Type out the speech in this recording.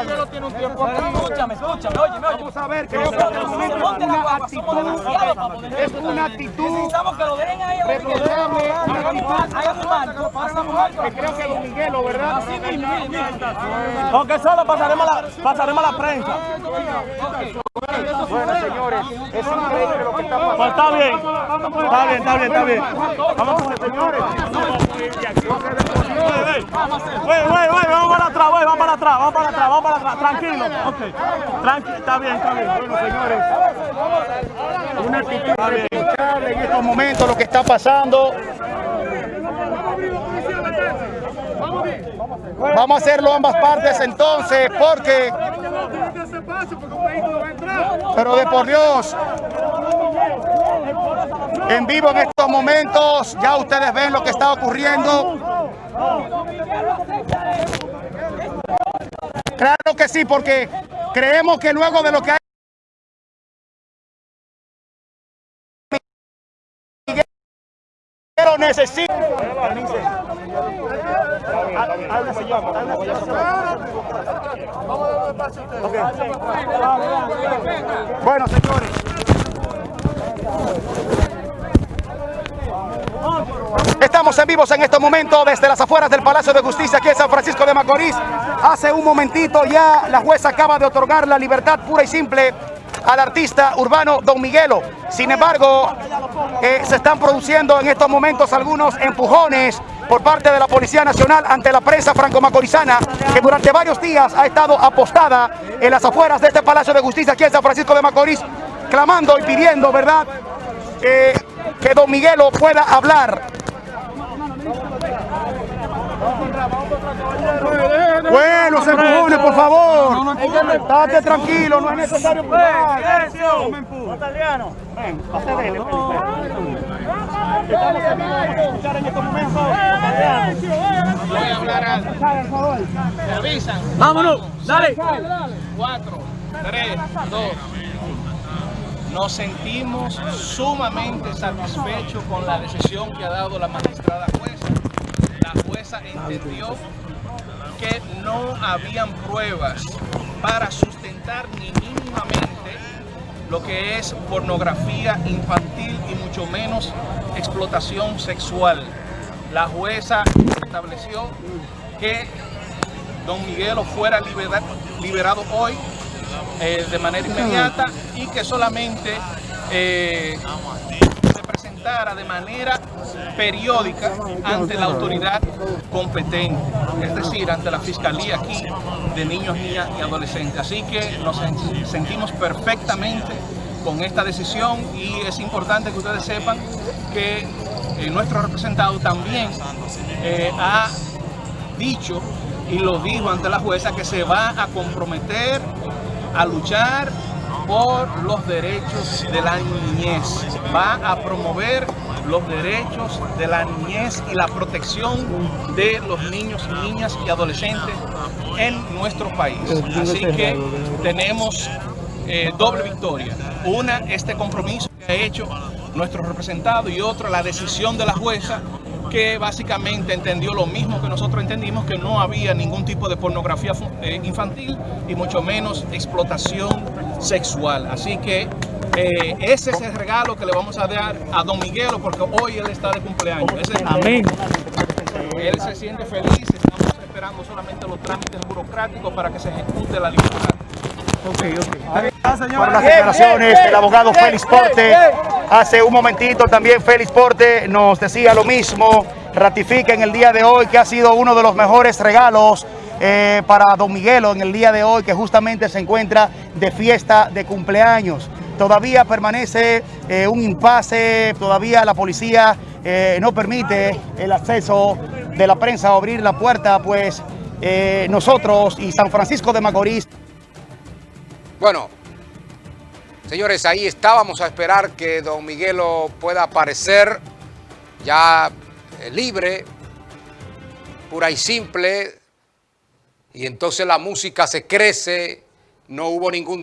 Miguelo tiene un tiempo aquí. Escúchame, escúchame. Vamos a ver que es una actitud, es una actitud Necesitamos que lo dejen ahí. que creo que Don Miguelo, ¿verdad? Así mismo, Porque solo pasaremos a la, pasaremos a la prensa. Bueno, señores, es increíble lo que está Pues está bien. Está bien, está bien, está bien. Vamos señores. Vamos atrás, güey, vamos para atrás, vamos para atrás, vamos para atrás. Tranquilo, ok. Tranquilo, está bien, está bien. Bueno, señores, una actitud en estos momentos lo que está pasando. Vamos a hacerlo ambas partes entonces, porque... Pero de por Dios, en vivo en estos momentos, ya ustedes ven lo que está ocurriendo. Claro que sí, porque creemos que luego de lo que hay... Pero necesita. Bueno, señores. Estamos en vivos en estos momentos desde las afueras del Palacio de Justicia aquí en San Francisco de Macorís. Hace un momentito ya la jueza acaba de otorgar la libertad pura y simple al artista urbano Don Miguelo. Sin embargo, eh, se están produciendo en estos momentos algunos empujones por parte de la Policía Nacional ante la prensa franco-macorizana que durante varios días ha estado apostada en las afueras de este Palacio de Justicia aquí en San Francisco de Macorís, clamando y pidiendo, ¿verdad?, eh, que Don Miguelo pueda hablar. Bueno, se empujones, por favor. Estate tranquilo, no es necesario empujar. Ven, pase de él, Estamos en estos momentos. Vámonos, dale. 4, 3, 2. Nos sentimos sumamente satisfechos con la decisión que ha dado la magistrada jueza. La jueza entendió que no habían pruebas para sustentar ni mínimamente lo que es pornografía infantil y mucho menos explotación sexual. La jueza estableció que don Miguelo fuera libera- liberado hoy eh, de manera inmediata y que solamente eh, de manera periódica ante la autoridad competente, es decir, ante la Fiscalía aquí de niños, niñas y adolescentes. Así que nos sen- sentimos perfectamente con esta decisión y es importante que ustedes sepan que eh, nuestro representado también eh, ha dicho y lo dijo ante la jueza que se va a comprometer a luchar por los derechos de la niñez, va a promover los derechos de la niñez y la protección de los niños, niñas y adolescentes en nuestro país. Así que tenemos eh, doble victoria. Una, este compromiso que ha hecho nuestro representado y otra, la decisión de la jueza que básicamente entendió lo mismo que nosotros entendimos, que no había ningún tipo de pornografía eh, infantil y mucho menos explotación sexual. Así que eh, ese es el regalo que le vamos a dar a don Miguelo porque hoy él está de cumpleaños. Ese es el Amén. él se siente feliz, estamos esperando solamente los trámites burocráticos para que se ejecute la libertad. Por las declaraciones del abogado Félix Porte. Hace un momentito también Félix Porte nos decía lo mismo. Ratifica en el día de hoy que ha sido uno de los mejores regalos eh, para don Miguelo en el día de hoy, que justamente se encuentra de fiesta de cumpleaños. Todavía permanece eh, un impasse, todavía la policía eh, no permite el acceso de la prensa a abrir la puerta, pues nosotros y San Francisco de Macorís Bueno, señores, ahí estábamos a esperar que don Miguelo pueda aparecer ya eh, libre, pura y simple, y entonces la música se crece, no hubo ningún tipo